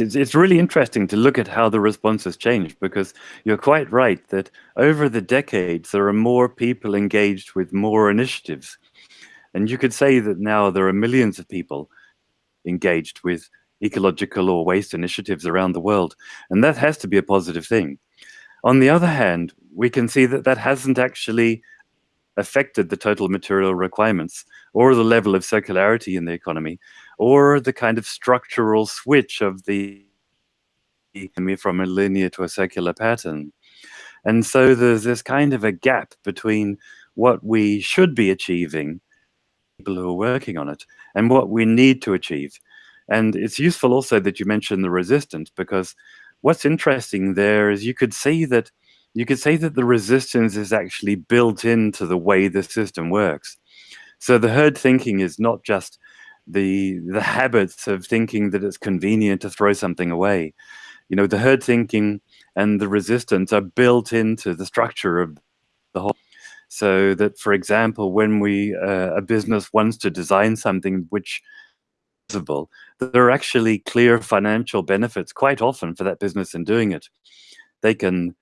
it's, it's really interesting to look at how the response has changed because you're quite right that over the decades there are more people engaged with more initiatives. And you could say that now there are millions of people engaged with ecological or waste initiatives around the world. And that has to be a positive thing. On the other hand, we can see that that hasn't actually affected the total material requirements or the level of circularity in the economy or the kind of structural switch of the economy from a linear to a circular pattern. And so there's this kind of a gap between what we should be achieving, people who are working on it, and what we need to achieve. And it's useful also that you mentioned the resistance because what's interesting there is you could see that you could say that the resistance is actually built into the way the system works. So the herd thinking is not just the the habits of thinking that it's convenient to throw something away. You know, the herd thinking and the resistance are built into the structure of the whole. So that, for example, when we uh, a business wants to design something which visible, there are actually clear financial benefits quite often for that business in doing it. They can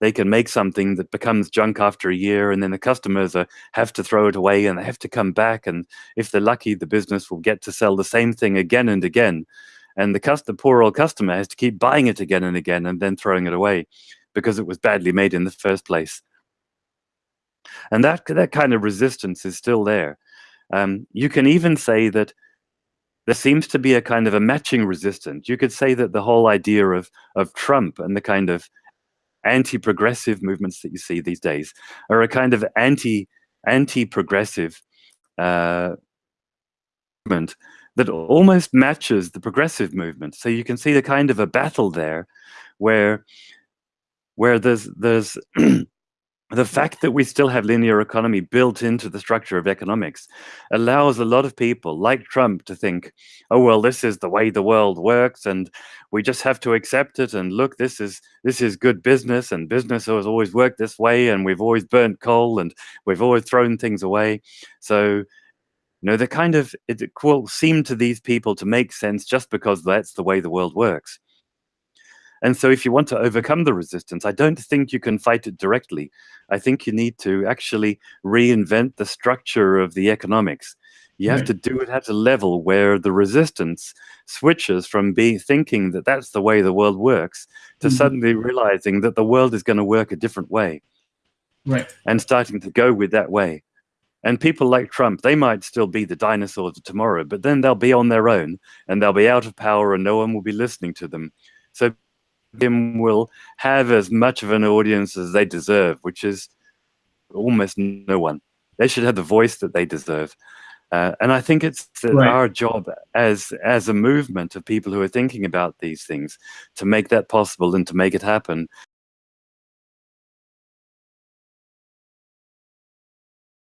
they can make something that becomes junk after a year and then the customers are, have to throw it away and they have to come back and if they're lucky the business will get to sell the same thing again and again. And the, poor old customer has to keep buying it again and again and then throwing it away because it was badly made in the first place. And that that kind of resistance is still there. Um, you can even say that there seems to be a kind of a matching resistance. You could say that the whole idea of of Trump and the kind of anti-progressive movements that you see these days are a kind of anti anti-progressive uh, movement that almost matches the progressive movement. So you can see the kind of a battle there, where where there's there's the fact that we still have linear economy built into the structure of economics allows a lot of people like Trump to think, oh well, this is the way the world works, and we just have to accept it. And look, this is this is good business, and business has always worked this way, and we've always burnt coal, and we've always thrown things away. So, you know, the kind of it will seem to these people to make sense just because that's the way the world works. And so if you want to overcome the resistance, I don't think you can fight it directly. I think you need to actually reinvent the structure of the economics. You have right. to do it at a level where the resistance switches from being thinking that that's the way the world works to mm -hmm. suddenly realizing that the world is going to work a different way. Right. And starting to go with that way. And people like Trump, they might still be the dinosaurs of tomorrow, but then they'll be on their own and they'll be out of power and no one will be listening to them. So them will have as much of an audience as they deserve, which is almost no one. They should have the voice that they deserve. Uh, and I think it's right. our job as as a movement of people who are thinking about these things to make that possible and to make it happen.